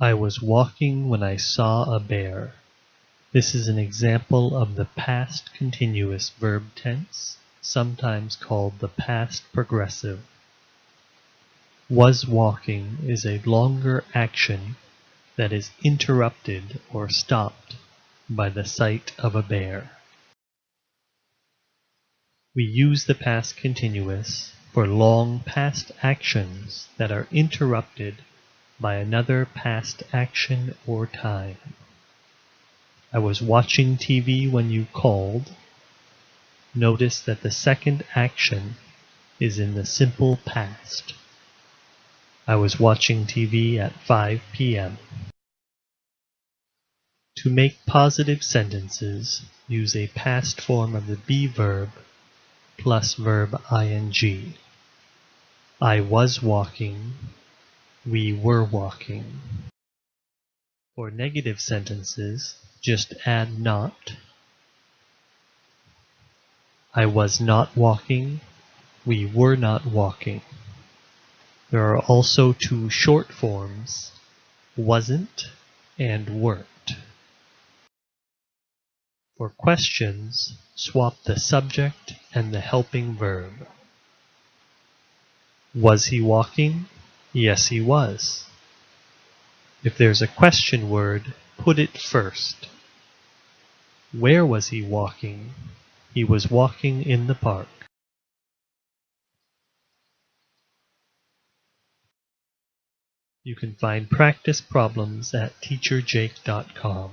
I was walking when I saw a bear. This is an example of the past continuous verb tense, sometimes called the past progressive. Was walking is a longer action that is interrupted or stopped by the sight of a bear. We use the past continuous for long past actions that are interrupted by another past action or time. I was watching TV when you called. Notice that the second action is in the simple past. I was watching TV at 5 p.m. To make positive sentences, use a past form of the be verb plus verb ing. I was walking. We were walking. For negative sentences, just add not. I was not walking. We were not walking. There are also two short forms, wasn't and weren't. For questions, swap the subject and the helping verb. Was he walking? Yes, he was. If there's a question word, put it first. Where was he walking? He was walking in the park. You can find practice problems at teacherjake.com.